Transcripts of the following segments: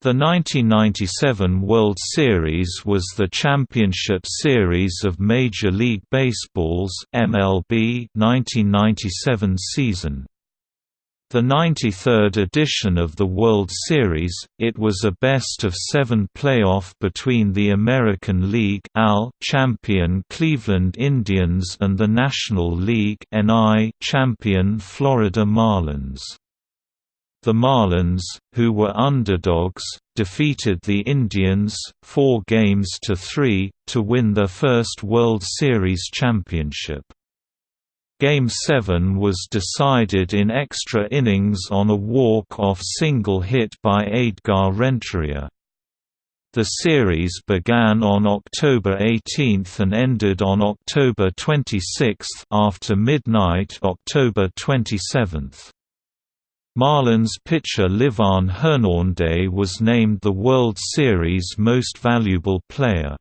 The 1997 World Series was the championship series of Major League Baseball's MLB 1997 season. The 93rd edition of the World Series, it was a best-of-seven playoff between the American League champion Cleveland Indians and the National League champion Florida Marlins. The Marlins, who were underdogs, defeated the Indians, four games to three, to win their first World Series championship. Game 7 was decided in extra innings on a walk-off single hit by Edgar Renteria. The series began on October 18 and ended on October 26 after midnight October 27. Marlins pitcher Livan Hernandez was named the World Series Most Valuable Player.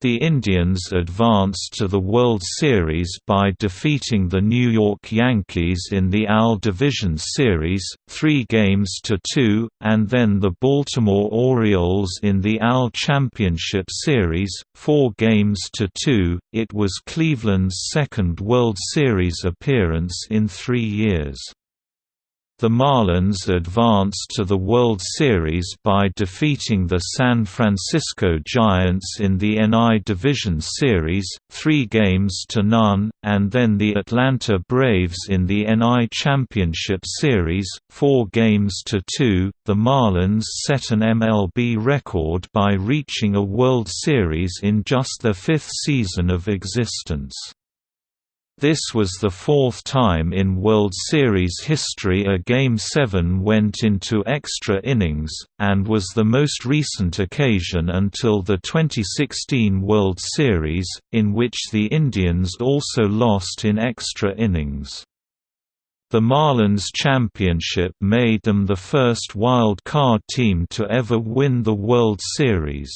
The Indians advanced to the World Series by defeating the New York Yankees in the AL Division Series, three games to two, and then the Baltimore Orioles in the AL Championship Series, four games to two. It was Cleveland's second World Series appearance in three years. The Marlins advanced to the World Series by defeating the San Francisco Giants in the NL Division Series, three games to none, and then the Atlanta Braves in the NL Championship Series, four games to two. The Marlins set an MLB record by reaching a World Series in just their fifth season of existence. This was the fourth time in World Series history a Game 7 went into extra innings, and was the most recent occasion until the 2016 World Series, in which the Indians also lost in extra innings. The Marlins championship made them the first wild card team to ever win the World Series.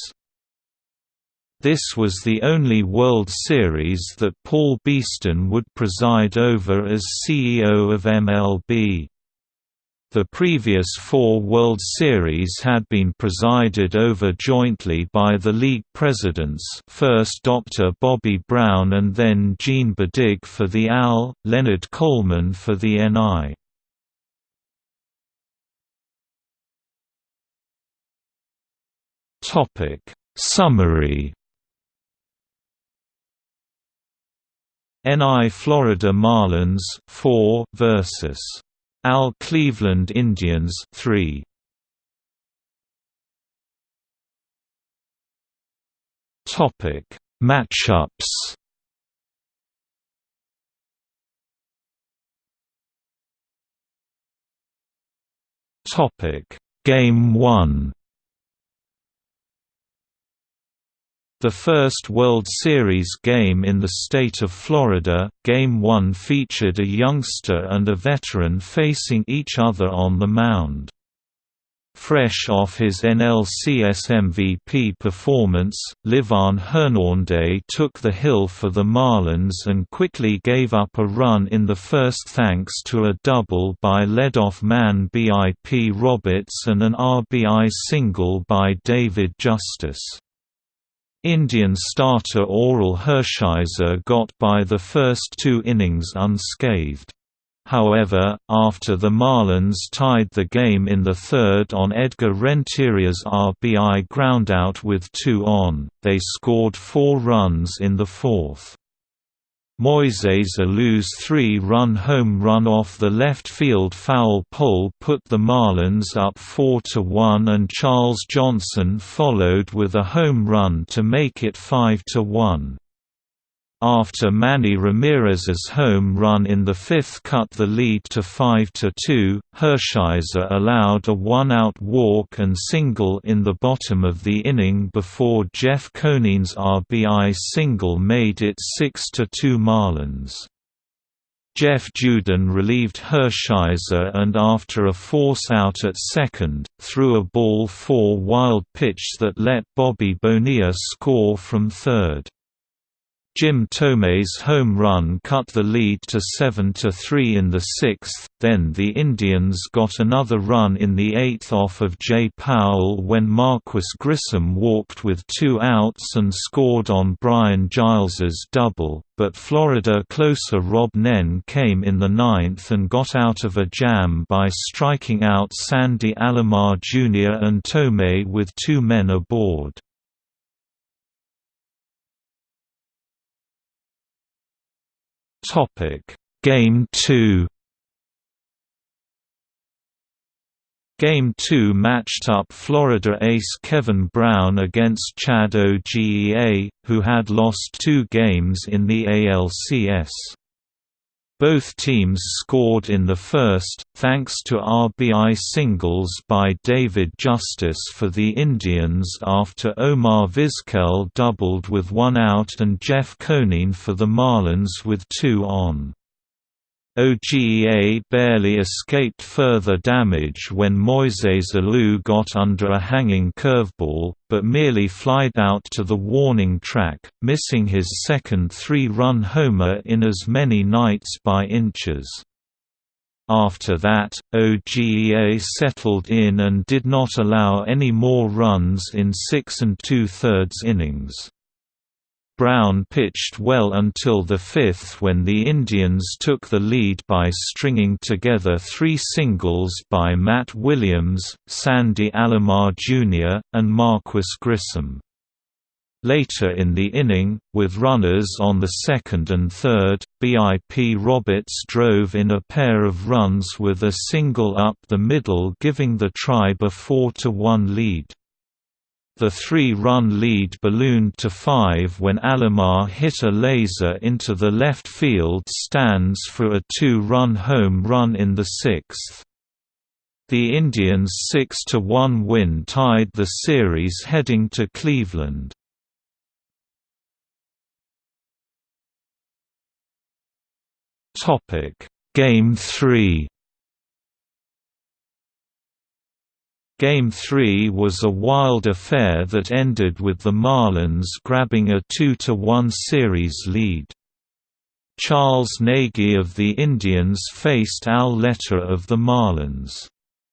This was the only World Series that Paul Beeston would preside over as CEO of MLB. The previous four World Series had been presided over jointly by the league presidents first Dr. Bobby Brown and then Gene Budig for the AL, Leonard Coleman for the NL. Summary NL Florida Marlins 4 versus AL Cleveland Indians 3 Topic Matchups. Topic Game 1 The first World Series game in the state of Florida, Game 1 featured a youngster and a veteran facing each other on the mound. Fresh off his NLCS MVP performance, Livan Hernandez took the hill for the Marlins and quickly gave up a run in the first thanks to a double by leadoff man BIP Roberts and an RBI single by David Justice. Indian starter Orel Hershiser got by the first two innings unscathed. However, after the Marlins tied the game in the third on Edgar Renteria's RBI groundout with two on, they scored four runs in the fourth. Moises Alou's three-run home run off the left field foul pole put the Marlins up 4–1 and Charles Johnson followed with a home run to make it 5–1. After Manny Ramirez's home run in the fifth cut the lead to 5–2, Hershiser allowed a one-out walk and single in the bottom of the inning before Jeff Conine's RBI single made it 6–2 Marlins. Jeff Juden relieved Hershiser and after a force out at second, threw a ball four wild pitch that let Bobby Bonilla score from third. Jim Thome's home run cut the lead to 7–3 in the sixth, then the Indians got another run in the eighth off of Jay Powell when Marquis Grissom walked with two outs and scored on Brian Giles's double, but Florida closer Rob Nen came in the ninth and got out of a jam by striking out Sandy Alomar Jr. and Thome with two men aboard. Topic: Game 2. Game 2 matched up Florida ace Kevin Brown against Chad Ogea, who had lost two games in the ALCS. Both teams scored in the first, thanks to RBI singles by David Justice for the Indians after Omar Vizquel doubled with one out and Jeff Conine for the Marlins with two on. Ogea barely escaped further damage when Moises Alou got under a hanging curveball, but merely flied out to the warning track, missing his second three-run homer in as many nights by inches. After that, Ogea settled in and did not allow any more runs in six and two-thirds innings. Brown pitched well until the fifth when the Indians took the lead by stringing together three singles by Matt Williams, Sandy Alomar Jr., and Marquis Grissom. Later in the inning, with runners on the second and third, BIP Roberts drove in a pair of runs with a single up the middle giving the tribe a 4–1 lead. The three-run lead ballooned to five when Alomar hit a laser into the left field stands for a two-run home run in the sixth. The Indians' 6–1 win tied the series heading to Cleveland. Game 3 Game 3 was a wild affair that ended with the Marlins grabbing a 2–1 series lead. Charles Nagy of the Indians faced Al Leiter of the Marlins.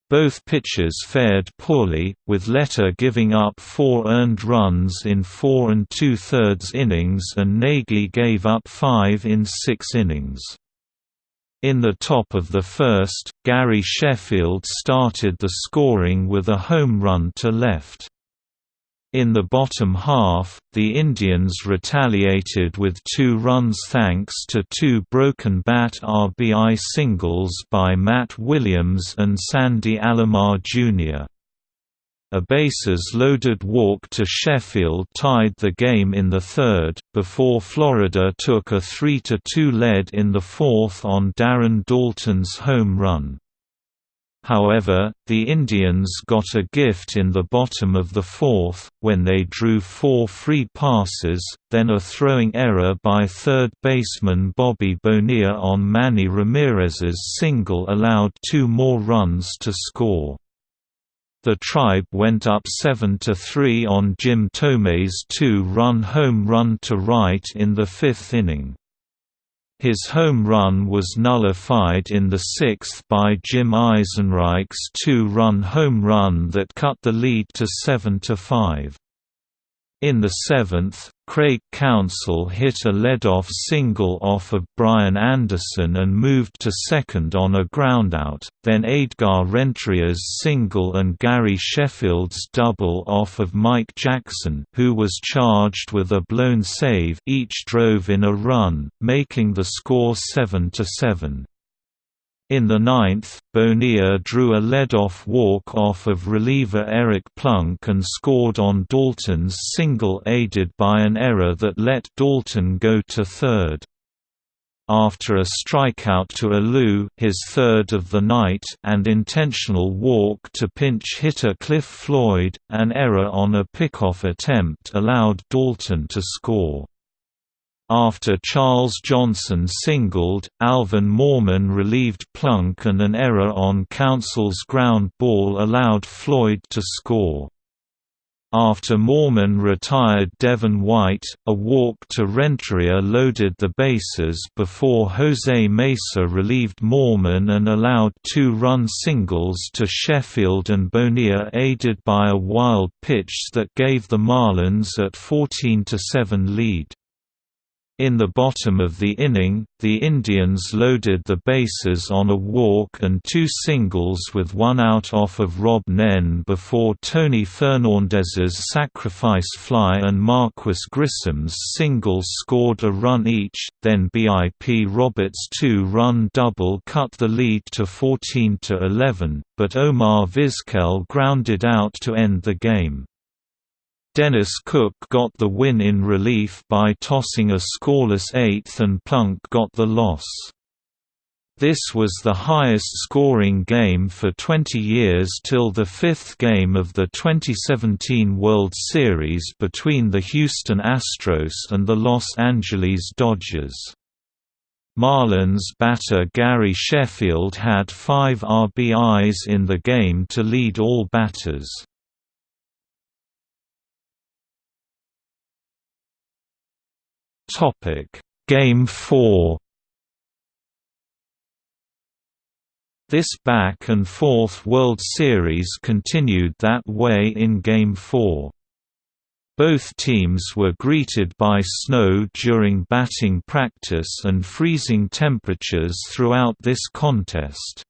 Both pitchers fared poorly, with Leiter giving up four earned runs in four and two-thirds innings and Nagy gave up five in six innings. In the top of the first, Gary Sheffield started the scoring with a home run to left. In the bottom half, the Indians retaliated with two runs thanks to two broken bat RBI singles by Matt Williams and Sandy Alomar Jr. A bases-loaded walk to Sheffield tied the game in the third, before Florida took a 3–2 lead in the fourth on Darren Daulton's home run. However, the Indians got a gift in the bottom of the fourth, when they drew four free passes, then a throwing error by third baseman Bobby Bonilla on Manny Ramirez's single allowed two more runs to score. The Tribe went up 7–3 on Jim Thome's two-run home run to right in the fifth inning. His home run was nullified in the sixth by Jim Eisenreich's two-run home run that cut the lead to 7–5. In the seventh, Craig Counsell hit a leadoff single off of Brian Anderson and moved to second on a groundout, then Edgar Renteria's single and Gary Sheffield's double off of Mike Jackson who was charged with a blown save each drove in a run, making the score 7–7. In the ninth, Bonilla drew a lead-off walk off of reliever Eric Plunk and scored on Daulton's single aided by an error that let Daulton go to third. After a strikeout to Alou his third of the night and intentional walk to pinch hitter Cliff Floyd, an error on a pickoff attempt allowed Daulton to score. After Charles Johnson singled, Alvin Morman relieved Plunk and an error on Counsell's ground ball allowed Floyd to score. After Morman retired Devon White, a walk to Renteria loaded the bases before Jose Mesa relieved Morman and allowed two-run singles to Sheffield and Bonilla aided by a wild pitch that gave the Marlins at 14–7 lead. In the bottom of the inning, the Indians loaded the bases on a walk and two singles with one out off of Rob Nen before Tony Fernandez's sacrifice fly and Marquis Grissom's single scored a run each, then BIP Roberts' two-run double cut the lead to 14–11, but Omar Vizquel grounded out to end the game. Dennis Cook got the win in relief by tossing a scoreless eighth and Plunk got the loss. This was the highest scoring game for 20 years till the fifth game of the 2017 World Series between the Houston Astros and the Los Angeles Dodgers. Marlins batter Gary Sheffield had five RBIs in the game to lead all batters. Topic: Game 4. This back and forth World Series continued that way in Game 4. Both teams were greeted by snow during batting practice and freezing temperatures throughout this contest.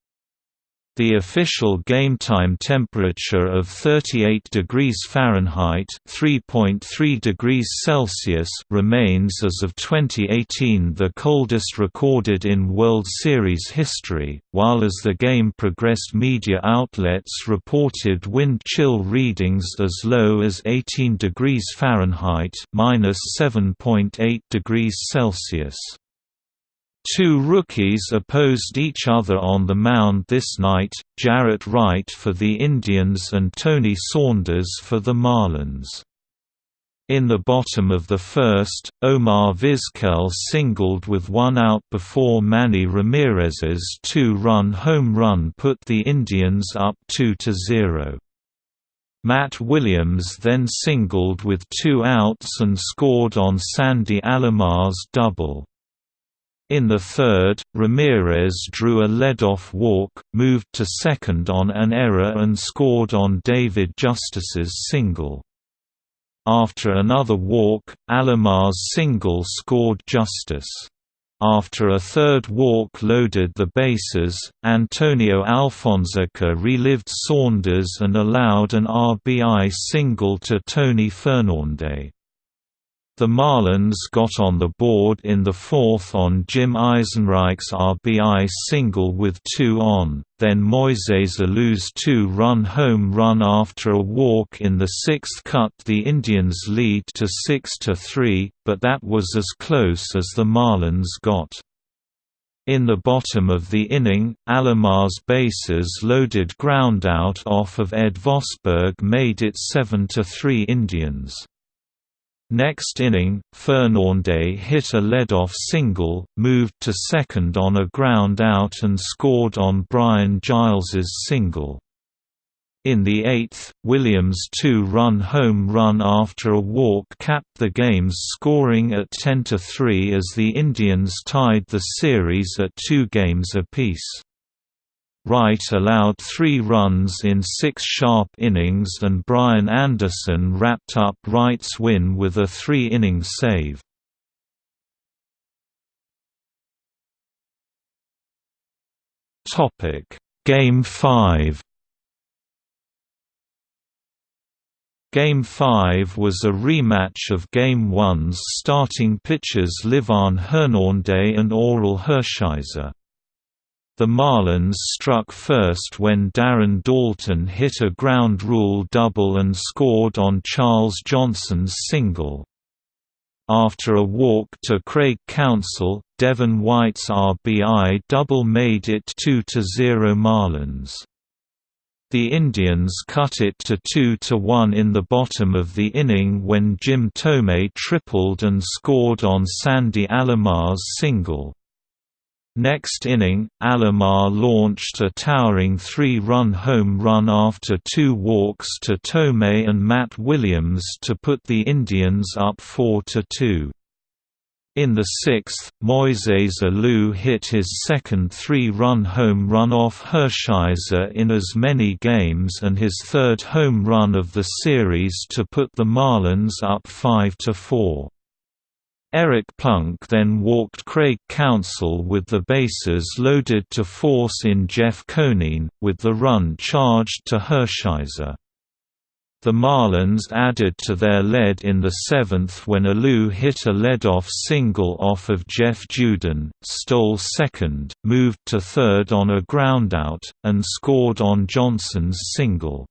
The official game time temperature of 38 degrees Fahrenheit (3.3 degrees Celsius) remains as of 2018 the coldest recorded in World Series history, while as the game progressed media outlets reported wind chill readings as low as 18 degrees Fahrenheit (-7.8 degrees Celsius). Two rookies opposed each other on the mound this night, Jaret Wright for the Indians and Tony Saunders for the Marlins. In the bottom of the first, Omar Vizquel singled with one out before Manny Ramirez's two-run home run put the Indians up 2–0. Matt Williams then singled with two outs and scored on Sandy Alomar's double. In the third, Ramirez drew a lead-off walk, moved to second on an error and scored on David Justice's single. After another walk, Alomar's single scored Justice. After a third walk loaded the bases, Antonio Alfonseca relived Saunders and allowed an RBI single to Tony Fernandez. The Marlins got on the board in the fourth on Jim Eisenreich's RBI single with two on, then Moises Alou's two-run home run after a walk in the sixth cut the Indians' lead to 6–3, but that was as close as the Marlins got. In the bottom of the inning, Alomar's bases loaded groundout off of Ed Vosberg made it 7–3 Indians. Next inning, Fernandez hit a lead-off single, moved to second on a ground out and scored on Brian Giles's single. In the eighth, Williams' two-run home run after a walk capped the game's scoring at 10–3 as the Indians tied the series at two games apiece. Wright allowed three runs in six sharp innings and Brian Anderson wrapped up Wright's win with a three-inning save. Game 5 Game 5 was a rematch of Game 1's starting pitchers Livan Hernandez and Orel Hershiser. The Marlins struck first when Darren Daulton hit a ground rule double and scored on Charles Johnson's single. After a walk to Craig Counsell, Devon White's RBI double made it 2–0 Marlins. The Indians cut it to 2–1 in the bottom of the inning when Jim Thome tripled and scored on Sandy Alomar's single. Next inning, Alomar launched a towering three-run home run after two walks to Thome and Matt Williams to put the Indians up 4–2. In the sixth, Moises Alou hit his second three-run home run off Hershiser in as many games and his third home run of the series to put the Marlins up 5–4. Eric Plunk then walked Craig Counsell with the bases loaded to force in Jeff Conine, with the run charged to Hershiser. The Marlins added to their lead in the seventh when Alou hit a leadoff single off of Jeff Juden, stole second, moved to third on a groundout, and scored on Johnson's single.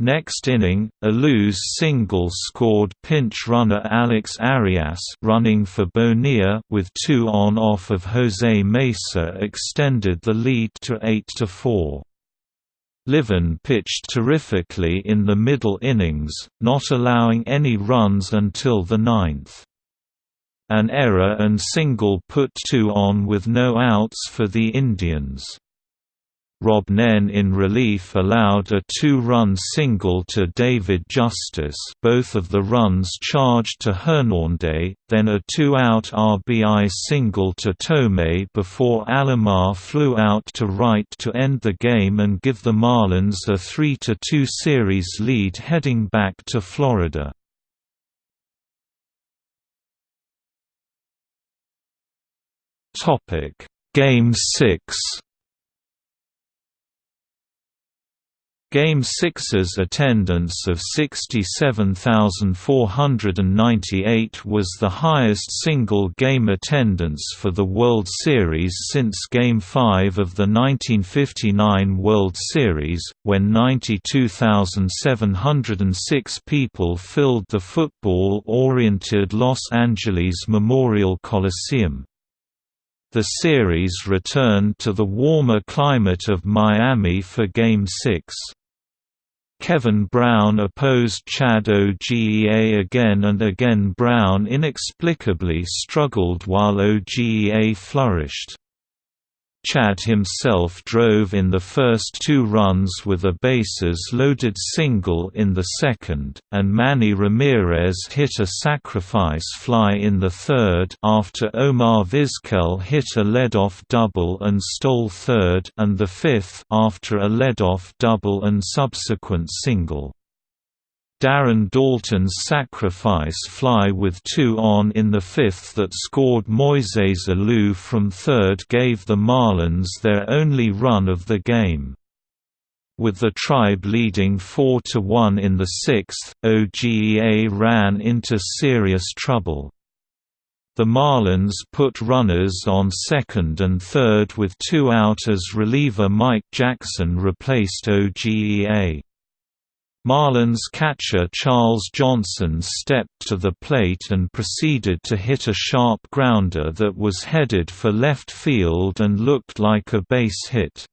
Next inning, a Alou's single scored pinch runner Alex Arias running for Bonilla with two on off of Jose Mesa extended the lead to 8–4. Livan pitched terrifically in the middle innings, not allowing any runs until the ninth. An error and single put two on with no outs for the Indians. Rob Nen in relief allowed a two-run single to David Justice both of the runs charged to Hernández, then a two-out RBI single to Thome before Alomar flew out to right to end the game and give the Marlins a 3–2 series lead heading back to Florida. Game 6 Game 6's attendance of 67,498 was the highest single-game attendance for the World Series since Game 5 of the 1959 World Series, when 92,706 people filled the football-oriented Los Angeles Memorial Coliseum. The series returned to the warmer climate of Miami for Game 6. Kevin Brown opposed Chad Ogea again and again Brown inexplicably struggled while Ogea flourished. Chad himself drove in the first two runs with a bases-loaded single in the second, and Manny Ramirez hit a sacrifice fly in the third after Omar Vizquel hit a leadoff double and stole third and the fifth after a leadoff double and subsequent single. Darren Daulton's sacrifice fly with two on in the fifth that scored Moises Alou from third gave the Marlins their only run of the game. With the tribe leading 4–1 in the sixth, OGEA ran into serious trouble. The Marlins put runners on second and third with two out as reliever Mike Jackson replaced OGEA. Marlins catcher Charles Johnson stepped to the plate and proceeded to hit a sharp grounder that was headed for left field and looked like a base hit.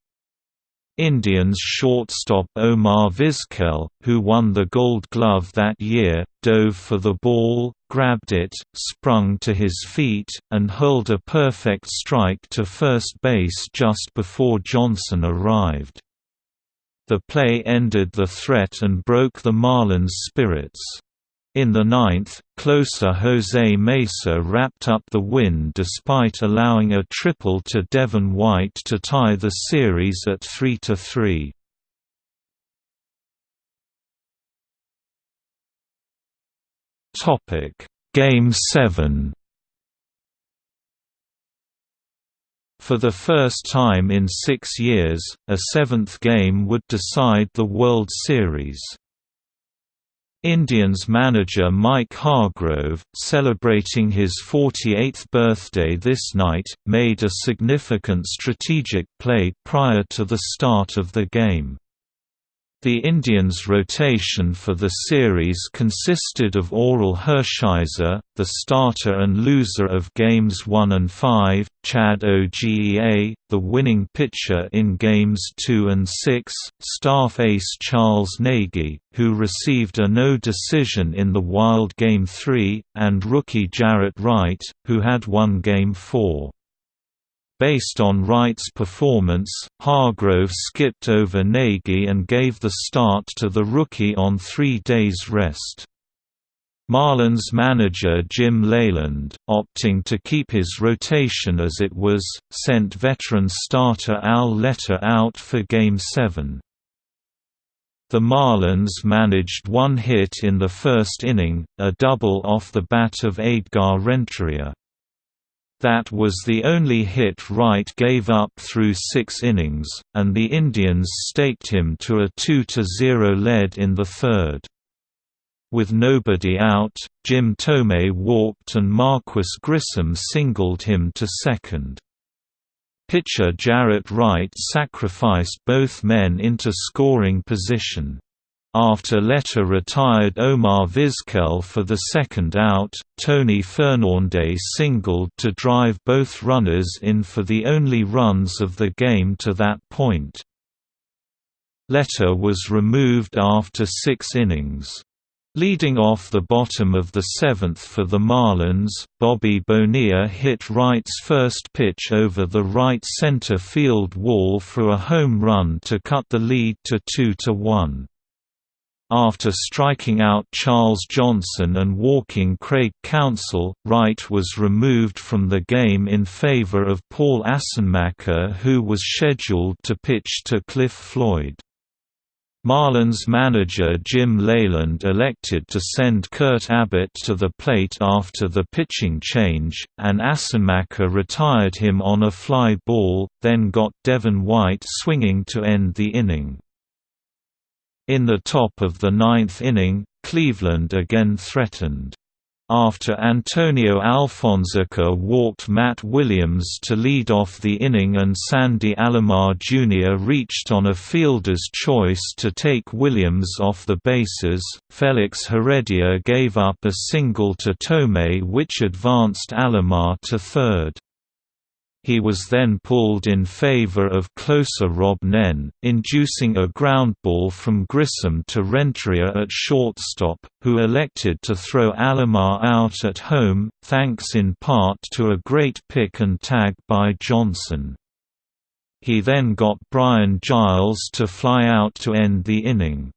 Indians shortstop Omar Vizquel, who won the Gold Glove that year, dove for the ball, grabbed it, sprung to his feet, and hurled a perfect strike to first base just before Johnson arrived. The play ended the threat and broke the Marlins' spirits. In the ninth, closer Jose Mesa wrapped up the win despite allowing a triple to Devon White to tie the series at 3–3. Game 7 For the first time in six years, a seventh game would decide the World Series. Indians manager Mike Hargrove, celebrating his 48th birthday this night, made a significant strategic play prior to the start of the game. The Indians' rotation for the series consisted of Orel Hershiser, the starter and loser of Games 1 and 5, Chad Ogea, the winning pitcher in Games 2 and 6, staff ace Charles Nagy, who received a no decision in the Wild Game 3, and rookie Jaret Wright, who had won Game 4. Based on Wright's performance, Hargrove skipped over Nagy and gave the start to the rookie on three days' rest. Marlins manager Jim Leyland, opting to keep his rotation as it was, sent veteran starter Al Leiter out for Game 7. The Marlins managed one hit in the first inning, a double off the bat of Edgar Renteria. That was the only hit Wright gave up through six innings, and the Indians staked him to a 2–0 lead in the third. With nobody out, Jim Thome walked and Marquis Grissom singled him to second. Pitcher Jaret Wright sacrificed both men into scoring position. After Leiter retired Omar Vizquel for the second out, Tony Fernandez singled to drive both runners in for the only runs of the game to that point. Leiter was removed after six innings. Leading off the bottom of the seventh for the Marlins, Bobby Bonilla hit Wright's first pitch over the right center field wall for a home run to cut the lead to 2–1. After striking out Charles Johnson and walking Craig Counsell, Wright was removed from the game in favor of Paul Assenmacher who was scheduled to pitch to Cliff Floyd. Marlins manager Jim Leyland elected to send Kurt Abbott to the plate after the pitching change, and Assenmacher retired him on a fly ball, then got Devon White swinging to end the inning. In the top of the ninth inning, Cleveland again threatened. After Antonio Alfonseca walked Matt Williams to lead off the inning and Sandy Alomar Jr. reached on a fielder's choice to take Williams off the bases, Felix Heredia gave up a single to Thome which advanced Alomar to third. He was then pulled in favor of closer Rob Nen, inducing a ground ball from Grissom to Renteria at shortstop, who elected to throw Alomar out at home, thanks in part to a great pick and tag by Johnson. He then got Brian Giles to fly out to end the inning.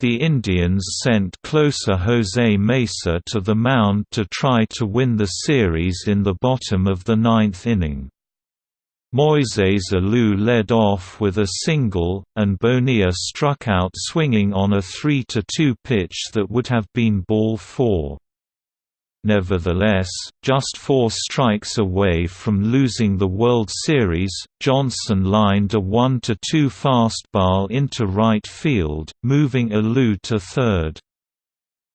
The Indians sent closer Jose Mesa to the mound to try to win the series in the bottom of the ninth inning. Moises Alou led off with a single, and Bonilla struck out swinging on a 3–2 pitch that would have been ball four. Nevertheless, just four strikes away from losing the World Series, Johnson lined a 1–2 fastball into right field, moving Alou to third.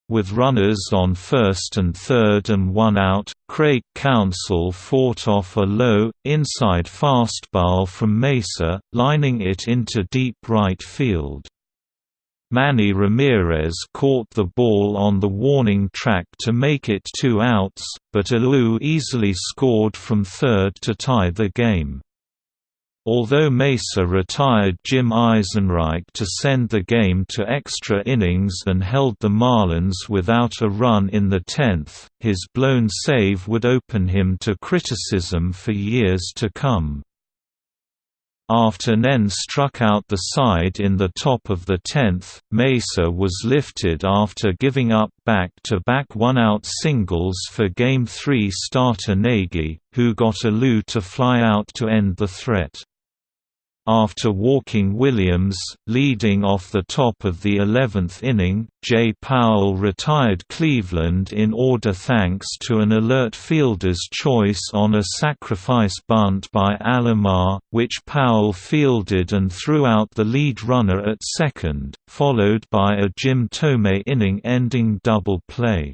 With runners on first and third and one out, Craig Counsell fought off a low, inside fastball from Mesa, lining it into deep right field. Manny Ramirez caught the ball on the warning track to make it two outs, but Alou easily scored from third to tie the game. Although Mesa retired Jim Eisenreich to send the game to extra innings and held the Marlins without a run in the tenth, his blown save would open him to criticism for years to come. After Nen struck out the side in the top of the tenth, Mesa was lifted after giving up back-to-back one-out singles for Game 3 starter Nagy, who got Alou to fly out to end the threat. After walking Williams, leading off the top of the 11th inning, Jay Powell retired Cleveland in order thanks to an alert fielder's choice on a sacrifice bunt by Alomar, which Powell fielded and threw out the lead runner at second, followed by a Jim Thome inning-ending double play.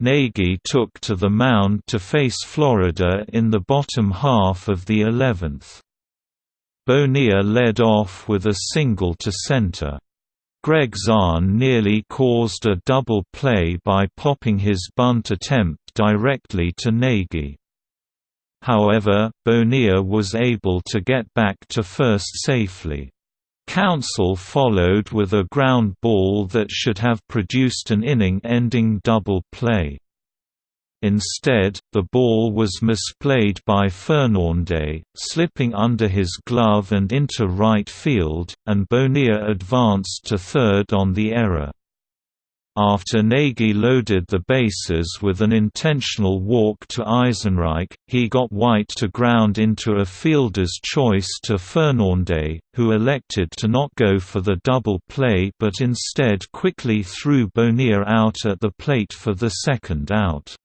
Nagy took to the mound to face Florida in the bottom half of the 11th. Bonilla led off with a single to center. Greg Zaun nearly caused a double play by popping his bunt attempt directly to Nagy. However, Bonilla was able to get back to first safely. Counsell followed with a ground ball that should have produced an inning-ending double play. Instead, the ball was misplayed by Fernandez, slipping under his glove and into right field, and Bonilla advanced to third on the error. After Nagy loaded the bases with an intentional walk to Eisenreich, he got White to ground into a fielder's choice to Fernandez, who elected to not go for the double play but instead quickly threw Bonilla out at the plate for the second out.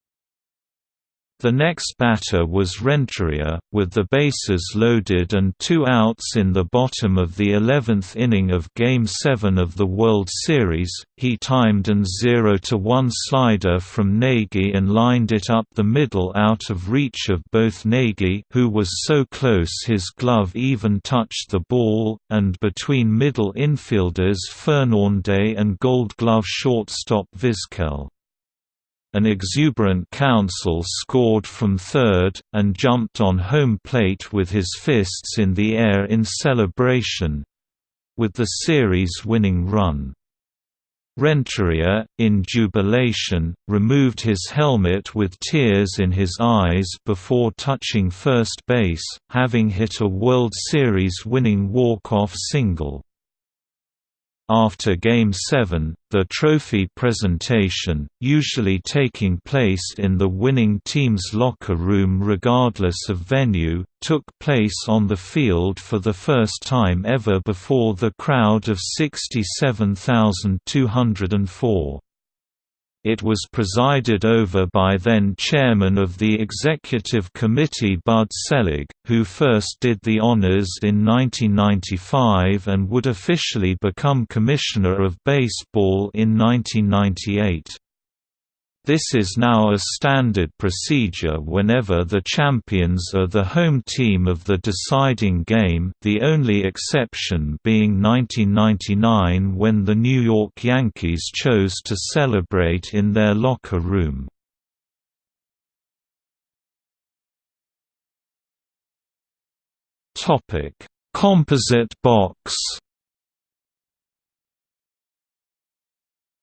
The next batter was Renteria, with the bases loaded and two outs in the bottom of the 11th inning of Game 7 of the World Series. He timed an 0-1 slider from Nagy and lined it up the middle out of reach of both Nagy who was so close his glove even touched the ball, and between middle infielders Fernandez and Gold Glove shortstop Vizquel. An exuberant Counsell scored from third, and jumped on home plate with his fists in the air in celebration—with the series-winning run. Renteria, in jubilation, removed his helmet with tears in his eyes before touching first base, having hit a World Series-winning walk-off single. After Game 7, the trophy presentation, usually taking place in the winning team's locker room regardless of venue, took place on the field for the first time ever before the crowd of 67,204. It was presided over by then chairman of the executive committee Bud Selig, who first did the honors in 1995 and would officially become commissioner of baseball in 1998. This is now a standard procedure whenever the champions are the home team of the deciding game the only exception being 1999 when the New York Yankees chose to celebrate in their locker room. Composite box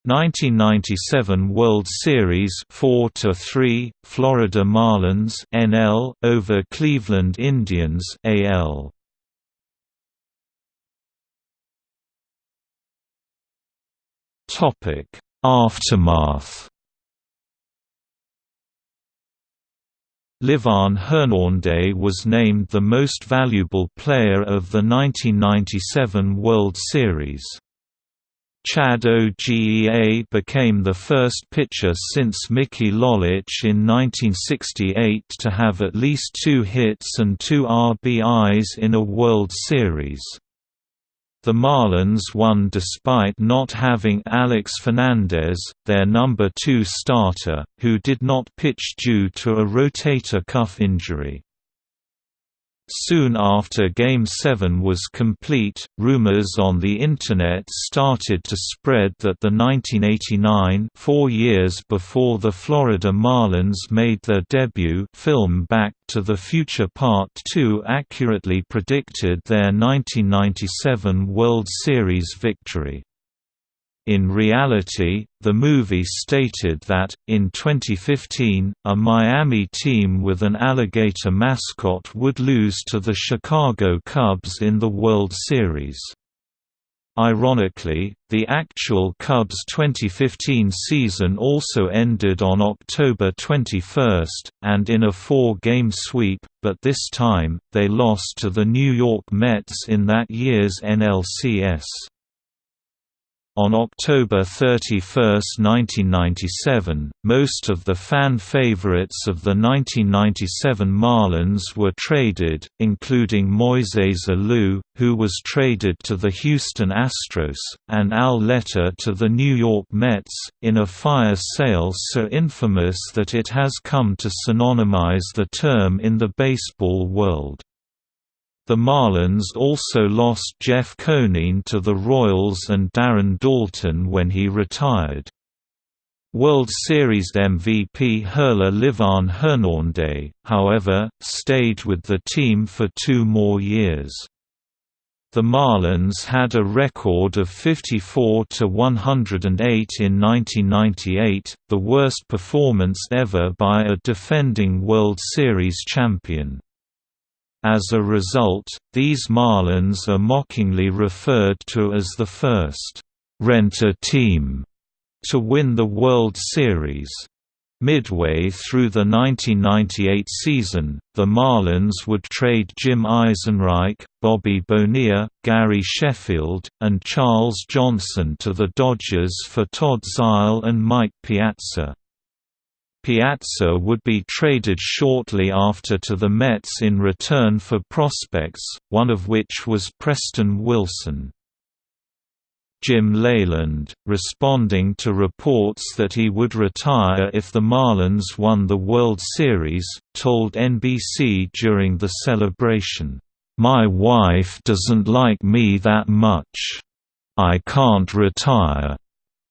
1997 World Series 4 to 3 Florida Marlins NL over Cleveland Indians AL Topic Aftermath. Livan Hernandez was named the most valuable player of the 1997 World Series Chad Ogea became the first pitcher since Mickey Lolich in 1968 to have at least two hits and two RBIs in a World Series. The Marlins won despite not having Alex Fernandez, their number two starter, who did not pitch due to a rotator cuff injury. Soon after Game 7 was complete, rumors on the Internet started to spread that the 1989 four years before the Florida Marlins made their debut film Back to the Future Part 2 accurately predicted their 1997 World Series victory. In reality, the movie stated that, in 2015, a Miami team with an alligator mascot would lose to the Chicago Cubs in the World Series. Ironically, the actual Cubs' 2015 season also ended on October 21, and in a four-game sweep, but this time, they lost to the New York Mets in that year's NLCS. On October 31, 1997, most of the fan favorites of the 1997 Marlins were traded, including Moises Alou, who was traded to the Houston Astros, and Al Leiter to the New York Mets, in a fire sale so infamous that it has come to synonymize the term in the baseball world. The Marlins also lost Jeff Conine to the Royals and Darren Daulton when he retired. World Series MVP hurler Livan Hernandez, however, stayed with the team for two more years. The Marlins had a record of 54 to 108 in 1998, the worst performance ever by a defending World Series champion. As a result, these Marlins are mockingly referred to as the first renter team to win the World Series. Midway through the 1998 season, the Marlins would trade Jim Eisenreich, Bobby Bonilla, Gary Sheffield, and Charles Johnson to the Dodgers for Todd Zeile and Mike Piazza. Piazza would be traded shortly after to the Mets in return for prospects, one of which was Preston Wilson. Jim Leyland, responding to reports that he would retire if the Marlins won the World Series, told NBC during the celebration, "'My wife doesn't like me that much. I can't retire.'"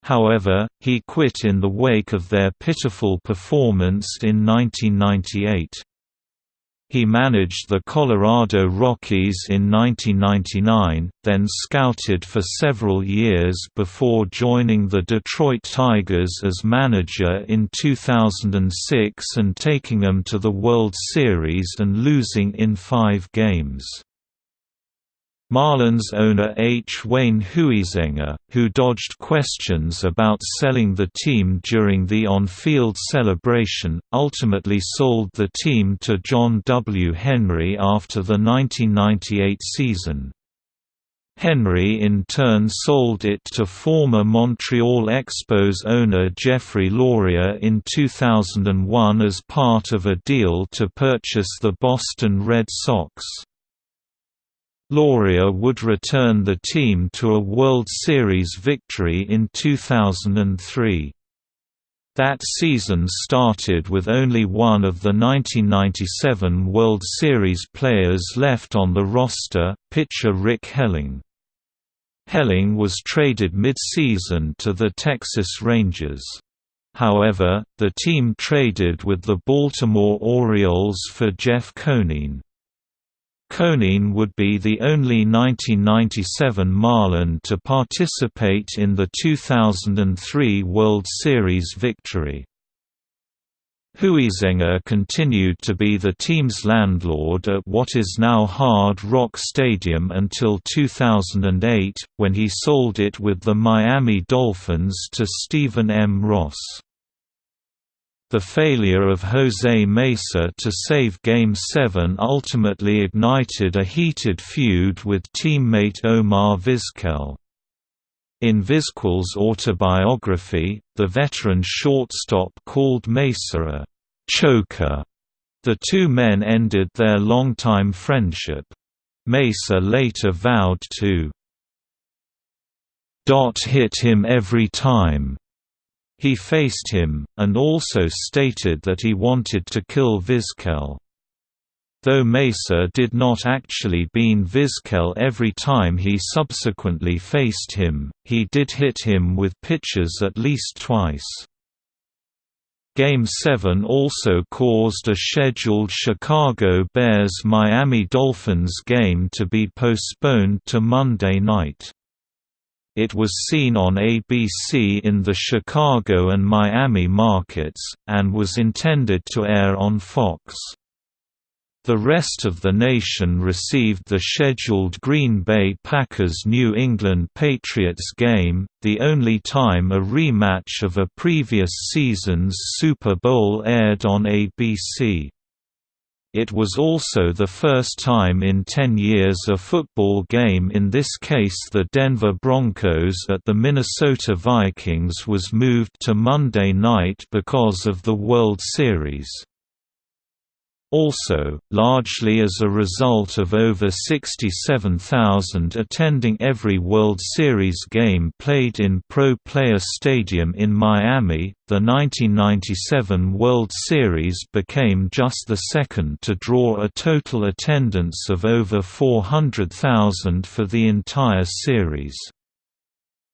However, he quit in the wake of their pitiful performance in 1998. He managed the Colorado Rockies in 1999, then scouted for several years before joining the Detroit Tigers as manager in 2006 and taking them to the World Series and losing in five games. Marlins owner H. Wayne Huizenga, who dodged questions about selling the team during the on-field celebration, ultimately sold the team to John W. Henry after the 1998 season. Henry in turn sold it to former Montreal Expos owner Jeffrey Loria in 2001 as part of a deal to purchase the Boston Red Sox. Loria would return the team to a World Series victory in 2003. That season started with only one of the 1997 World Series players left on the roster, pitcher Rick Helling. Helling was traded mid-season to the Texas Rangers. However, the team traded with the Baltimore Orioles for Jeff Conine. Conine would be the only 1997 Marlin to participate in the 2003 World Series victory. Huizenga continued to be the team's landlord at what is now Hard Rock Stadium until 2008, when he sold it with the Miami Dolphins to Stephen M. Ross. The failure of Jose Mesa to save Game 7 ultimately ignited a heated feud with teammate Omar Vizquel. In Vizquel's autobiography, the veteran shortstop called Mesa a «choker». The two men ended their longtime friendship. Mesa later vowed to "dot hit him every time he faced him, and also stated that he wanted to kill Vizquel. Though Mesa did not actually bean Vizquel every time he subsequently faced him, he did hit him with pitches at least twice. Game 7 also caused a scheduled Chicago Bears–Miami Dolphins game to be postponed to Monday night. It was seen on ABC in the Chicago and Miami markets, and was intended to air on Fox. The rest of the nation received the scheduled Green Bay Packers–New England Patriots game, the only time a rematch of a previous season's Super Bowl aired on ABC. It was also the first time in 10 years a football game in this case the Denver Broncos at the Minnesota Vikings was moved to Monday night because of the World Series. Also, largely as a result of over 67,000 attending every World Series game played in Pro Player Stadium in Miami, the 1997 World Series became just the second to draw a total attendance of over 400,000 for the entire series.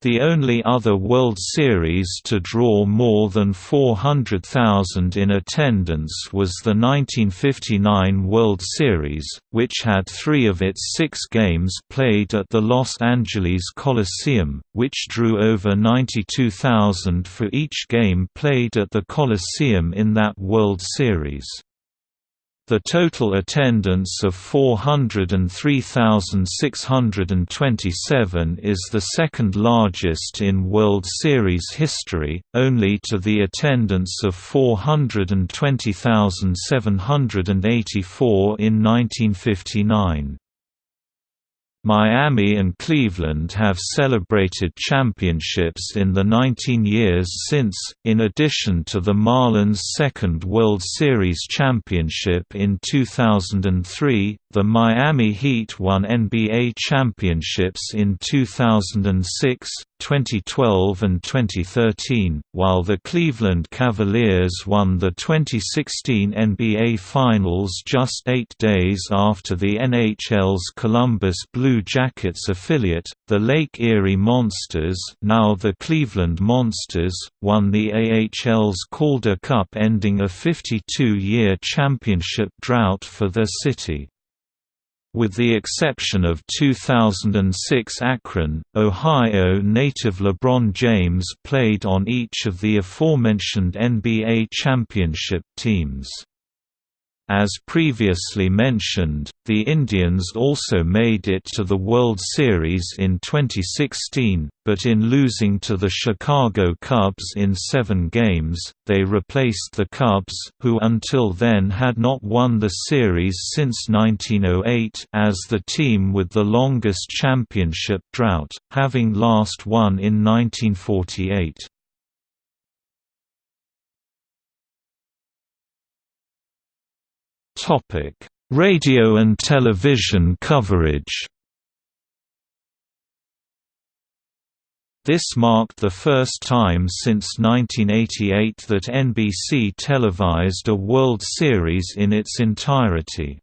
The only other World Series to draw more than 400,000 in attendance was the 1959 World Series, which had three of its six games played at the Los Angeles Coliseum, which drew over 92,000 for each game played at the Coliseum in that World Series. The total attendance of 403,627 is the second largest in World Series history, only to the attendance of 420,784 in 1959. Miami and Cleveland have celebrated championships in the 19 years since, in addition to the Marlins' second World Series championship in 2003, the Miami Heat won NBA championships in 2006, 2012 and 2013, while the Cleveland Cavaliers won the 2016 NBA Finals just eight days after the NHL's Columbus Blue Jackets affiliate, the Lake Erie Monsters now the Cleveland Monsters, won the AHL's Calder Cup ending a 52-year championship drought for their city. With the exception of 2006 Akron, Ohio native LeBron James played on each of the aforementioned NBA championship teams. As previously mentioned, the Indians also made it to the World Series in 2016, but in losing to the Chicago Cubs in seven games, they replaced the Cubs who until then had not won the series since 1908 as the team with the longest championship drought, having last won in 1948. Topic: Radio and television coverage. This marked the first time since 1988 that NBC televised a World Series in its entirety.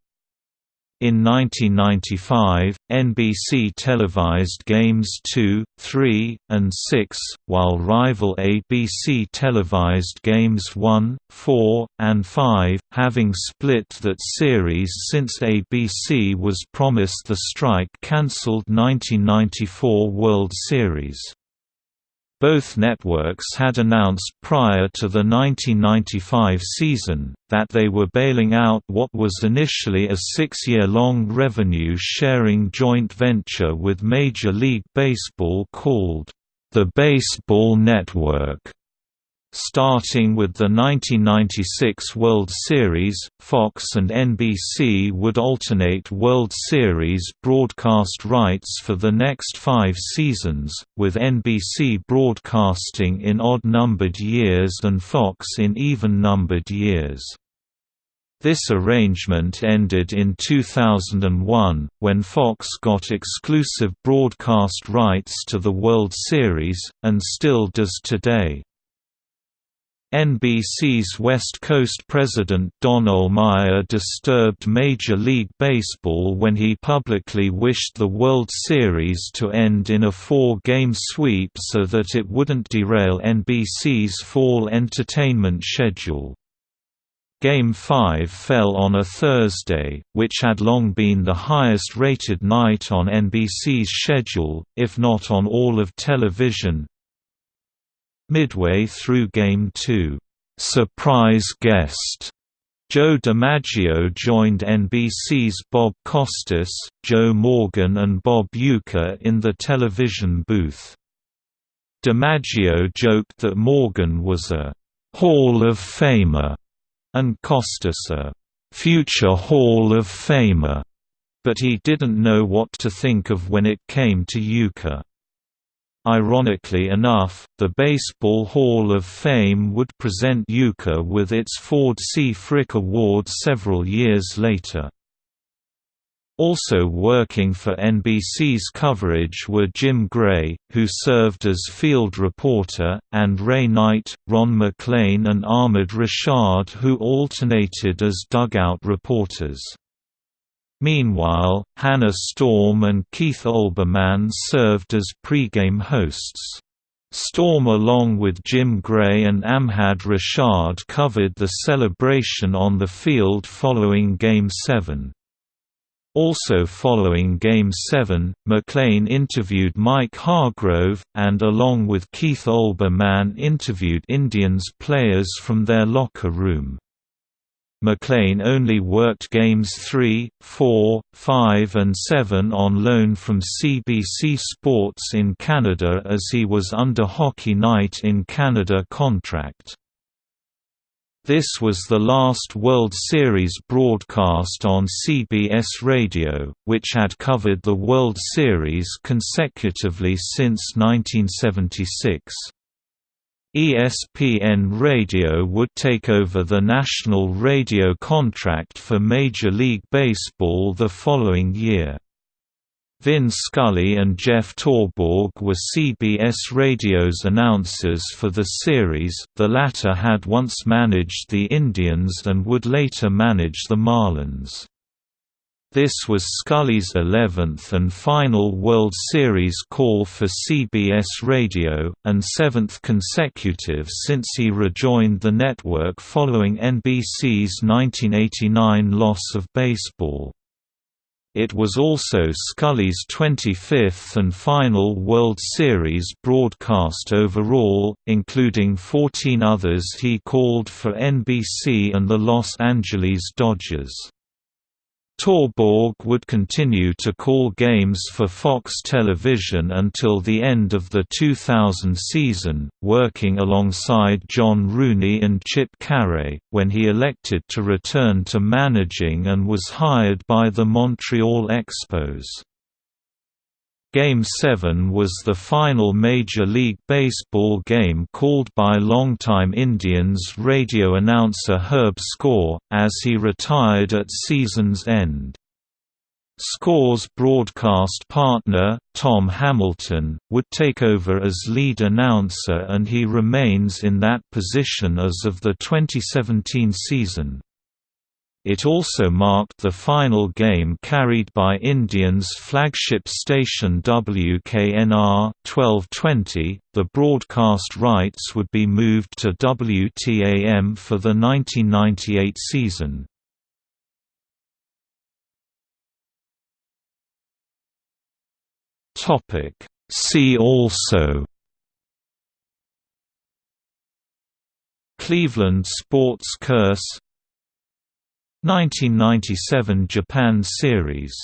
In 1995, NBC televised Games 2, 3, and 6, while rival ABC televised Games 1, 4, and 5, having split that series since ABC was promised the strike-cancelled 1994 World Series. Both networks had announced prior to the 1995 season, that they were bailing out what was initially a six-year-long revenue-sharing joint venture with Major League Baseball called, the Baseball Network. Starting with the 1996 World Series, Fox and NBC would alternate World Series broadcast rights for the next five seasons, with NBC broadcasting in odd-numbered years and Fox in even-numbered years. This arrangement ended in 2001, when Fox got exclusive broadcast rights to the World Series, and still does today. NBC's West Coast president Don Ohlmeyer disturbed Major League Baseball when he publicly wished the World Series to end in a four-game sweep so that it wouldn't derail NBC's fall entertainment schedule. Game 5 fell on a Thursday, which had long been the highest-rated night on NBC's schedule, if not on all of television, Midway through Game 2, "'Surprise Guest' Joe DiMaggio joined NBC's Bob Costas, Joe Morgan and Bob Uecker in the television booth. DiMaggio joked that Morgan was a «Hall of Famer» and Costas a «future Hall of Famer», but he didn't know what to think of when it came to Uecker. Ironically enough, the Baseball Hall of Fame would present Uecker with its Ford C. Frick Award several years later. Also working for NBC's coverage were Jim Gray, who served as field reporter, and Ray Knight, Ron MacLean and Ahmad Rashad who alternated as dugout reporters. Meanwhile, Hannah Storm and Keith Olbermann served as pre-game hosts. Storm along with Jim Gray and Ahmad Rashad covered the celebration on the field following Game 7. Also following Game 7, MacLean interviewed Mike Hargrove, and along with Keith Olbermann interviewed Indians players from their locker room. MacLean only worked games 3, 4, 5 and 7 on loan from CBC Sports in Canada as he was under Hockey Night in Canada contract. This was the last World Series broadcast on CBS Radio, which had covered the World Series consecutively since 1976. ESPN Radio would take over the national radio contract for Major League Baseball the following year. Vin Scully and Jeff Torborg were CBS Radio's announcers for the series, the latter had once managed the Indians and would later manage the Marlins. This was Scully's 11th and final World Series call for CBS Radio, and seventh consecutive since he rejoined the network following NBC's 1989 loss of baseball. It was also Scully's 25th and final World Series broadcast overall, including 14 others he called for NBC and the Los Angeles Dodgers. Torborg would continue to call games for Fox Television until the end of the 2000 season, working alongside John Rooney and Chip Caray, when he elected to return to managing and was hired by the Montreal Expos. Game 7 was the final Major League Baseball game called by longtime Indians radio announcer Herb Score, as he retired at season's end. Score's broadcast partner, Tom Hamilton, would take over as lead announcer and he remains in that position as of the 2017 season. It also marked the final game carried by Indians' flagship station WKNR 1220. The broadcast rights would be moved to WTAM for the 1998 season. Topic See also Cleveland sports curse 1997 Japan Series